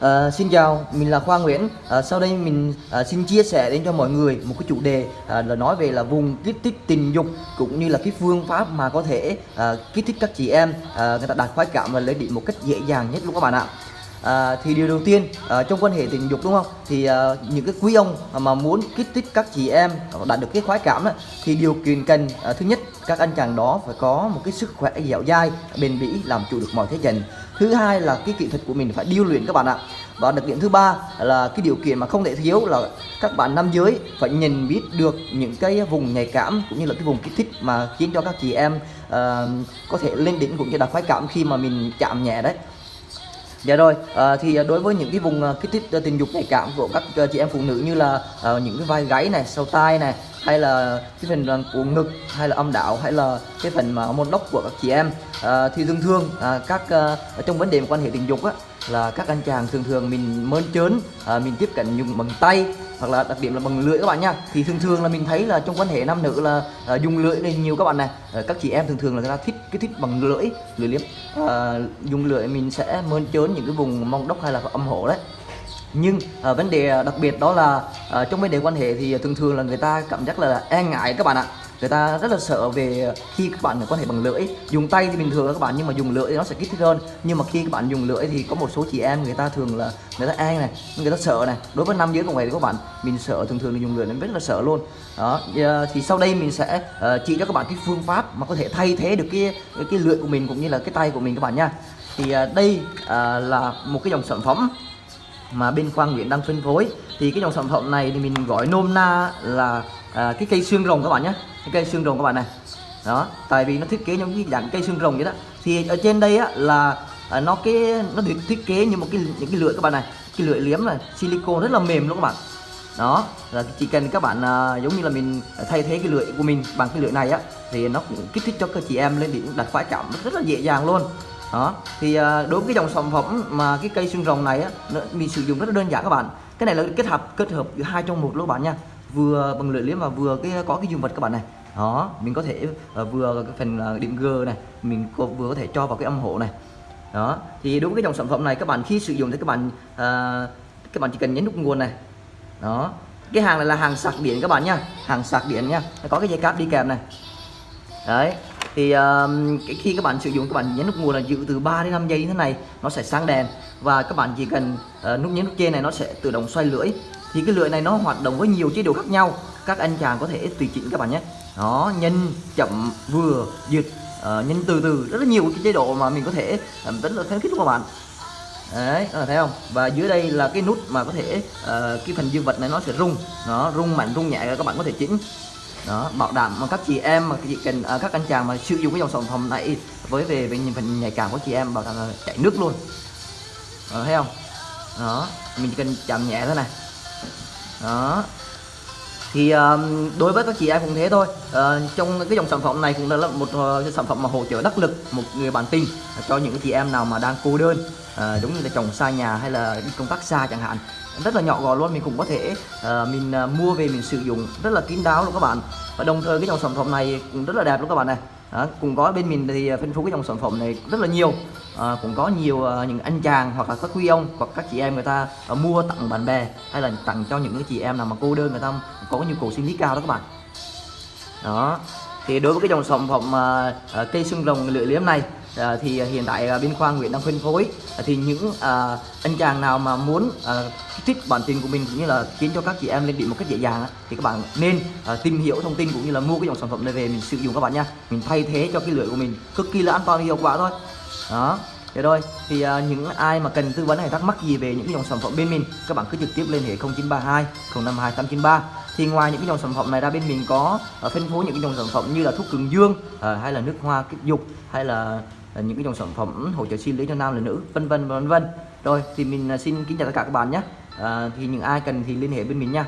À, xin chào, mình là Khoa Nguyễn. À, sau đây mình à, xin chia sẻ đến cho mọi người một cái chủ đề à, là nói về là vùng kích thích tình dục cũng như là cái phương pháp mà có thể à, kích thích các chị em à, người ta đạt khoái cảm và lấy điểm một cách dễ dàng nhất luôn các bạn ạ. À, thì điều đầu tiên à, trong quan hệ tình dục đúng không? Thì à, những cái quý ông mà muốn kích thích các chị em đạt được cái khoái cảm đó, thì điều kiện cần à, thứ nhất các anh chàng đó phải có một cái sức khỏe dẻo dai bền bỉ làm chủ được mọi thế trận. Thứ hai là cái kỹ thuật của mình phải điêu luyện các bạn ạ. Và đặc điểm thứ ba là cái điều kiện mà không thể thiếu là các bạn nam giới phải nhìn biết được những cái vùng nhạy cảm cũng như là cái vùng kích thích mà khiến cho các chị em uh, có thể lên đỉnh cũng như đạt khoái cảm khi mà mình chạm nhẹ đấy. Dạ rồi, à, thì ờ, đối với những cái vùng ờ, kích thích tình dục nhạy cảm của các chị em phụ nữ như là à, những cái vai gáy này, sau tai này hay là cái phần ờ, của ngực hay là âm đạo hay là cái phần mà môn đốc của các chị em ờ, à, thì thường thường à, các à, trong vấn đề quan hệ tình dục á là các anh chàng thường thường mình mơn trớn à, mình tiếp cận dùng bằng tay hoặc là đặc điểm là bằng lưỡi các bạn nha. Thì thường thường là mình thấy là trong quan hệ nam nữ là à, dùng lưỡi lên nhiều các bạn này. À, các chị em thường thường là người ta thích cái thích bằng lưỡi lưỡi liếm. À, dùng lưỡi mình sẽ mơn trớn những cái vùng mông đốc hay là âm hộ đấy nhưng à, vấn đề ờ, đặc biệt đó là à, trong vấn đề quan hệ thì thường thường là người ta cảm giác là e ngại các bạn ạ. Người ta rất là sợ về khi các bạn quan hệ bằng lưỡi. Dùng tay thì bình thường các bạn nhưng mà dùng lưỡi thì nó sẽ kích thích hơn. Nhưng mà khi các bạn dùng lưỡi thì có một số chị em người ta thường là người ta e này người ta sợ này. Đối với nam giới cũng vậy thì các bạn mình sợ thường thường là dùng lưỡi nên rất là sợ luôn. Đó thì sau đây mình sẽ uh, chỉ cho các bạn cái phương pháp mà có thể thay thế được cái cái, cái lưỡi của mình cũng như là cái tay của mình các bạn nha. Thì uh, đây uh, là một cái dòng sản phẩm mà bên Quang Nguyễn đang phân phối. Thì cái dòng sản phẩm này thì mình gọi nôm na là à, cái cây xương rồng các bạn nhé. Cái cây xương rồng các bạn này. Đó tại vì nó thiết kế giống như dạng cây xương rồng vậy đó. Thì ở trên đây á là à, nó cái nó được thiết kế như một cái những cái lưỡi các bạn này. Cái lưỡi liếm này silicon rất là mềm luôn các bạn. Đó là chỉ cần các bạn à, giống như là mình thay thế cái lưỡi của mình bằng cái lưỡi này á thì nó cũng kích thích cho các chị em lên điểm đặt khóa chậm rất là dễ dàng luôn đó thì ờ, đối với cái dòng sản phẩm mà cái cây xương rồng này á mình sử dụng rất là đơn giản các bạn. Cái này là kết hợp kết hợp giữa hai trong một luôn các bạn nha. Vừa bằng lưỡi liếm và vừa cái có cái dùng vật các bạn này. Đó mình có thể uh, vừa cái phần uh, điểm G này mình có, vừa có thể cho vào cái âm hộ này. Đó thì đối với cái dòng sản phẩm này các bạn khi sử dụng thì các bạn uh, các bạn chỉ cần nhấn nút nguồn này. Đó cái hàng này là hàng sạc điện các bạn nha hàng sạc điện nha. Có cái dây cáp đi kèm này. Đấy thì uh, khi các bạn sử dụng các bạn nhấn nút nguồn là giữ từ 3 đến 5 giây như thế này nó sẽ sáng đèn. Và các bạn chỉ cần uh, nút nhấn nút trên này nó sẽ tự động xoay lưỡi. Thì cái lưỡi này nó hoạt động với nhiều chế độ khác nhau các anh chàng có thể tùy chỉnh các bạn nhé. Nó nhanh chậm vừa dịch uh, ờ, nhanh từ từ. Rất là nhiều cái chế độ mà mình có thể ờ, uh, tính là khuyến khích các bạn. Đấy các bạn thấy không? Và dưới đây là cái nút mà có thể uh, cái phần dương vật này nó sẽ rung. Nó rung mạnh rung nhẹ các bạn có thể chỉnh đó bảo đảm mà các chị em mà chị cần à, các anh chàng mà sử dụng cái dòng sản phẩm này với về về phần nhạy cảm của chị em bảo đảm là chảy nước luôn. Đó, thấy không? Đó mình chỉ cần chạm nhẹ thôi này. Đó thì đối với các chị em cũng thế thôi. Ờ, trong cái dòng sản phẩm này cũng là một uh, sản phẩm mà hỗ trợ đắc lực một người bạn tình cho những chị em nào mà đang cô đơn ờ, đúng như là chồng xa nhà hay là đi công tác xa chẳng hạn. Rất là nhỏ gọn luôn mình cũng có thể uh, mình uh, mua về mình sử dụng rất là kín đáo luôn các bạn. Và đồng thời cái dòng sản phẩm này cũng rất là đẹp luôn các bạn này đó, cũng có bên mình thì à, phân phối cái dòng sản phẩm này rất là nhiều. À, cũng có nhiều uh, những anh chàng hoặc là các quý ông hoặc các chị em người ta uh, mua tặng bạn bè hay là tặng cho những cái chị em nào mà cô đơn người ta có nhu cầu sinh lý cao đó các bạn. Đó thì đối với cái dòng sản phẩm uh, uh, cây xương rồng lưỡi liếm này uh, thì hiện tại uh, bên khoa Nguyễn đang phân phối. Uh, thì những uh, anh chàng nào mà muốn uh, thích bản tin của mình cũng như là khiến cho các chị em lên bị một cách dễ dàng thì các bạn nên uh, tìm hiểu thông tin cũng như là mua cái dòng sản phẩm này về mình sử dụng các bạn nha. Mình thay thế cho cái lưỡi của mình cực kỳ là an toàn và hiệu quả thôi. Đó. Thế thôi. Thì uh, những ai mà cần tư vấn hay thắc mắc gì về những cái dòng sản phẩm bên mình các bạn cứ trực tiếp liên hệ 0932 052 893 thì ngoài những cái dòng sản phẩm này ra bên mình có uh, phân phối những cái dòng sản phẩm như là thuốc cường dương uh, hay là nước hoa kích dục hay là uh, những cái dòng sản phẩm hỗ trợ sinh lý cho nam là nữ vân vân vân vân. Rồi thì mình uh, xin kính chào tất cả các bạn nhé. À, thì những ai cần thì liên hệ bên mình nha.